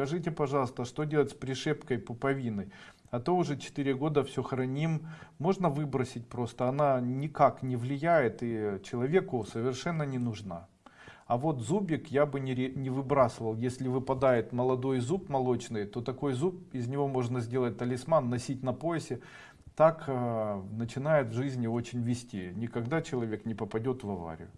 Скажите, пожалуйста, что делать с пришепкой пуповиной? А то уже 4 года все храним. Можно выбросить просто. Она никак не влияет и человеку совершенно не нужна. А вот зубик я бы не, не выбрасывал. Если выпадает молодой зуб молочный, то такой зуб, из него можно сделать талисман, носить на поясе. Так э, начинает в жизни очень вести. Никогда человек не попадет в аварию.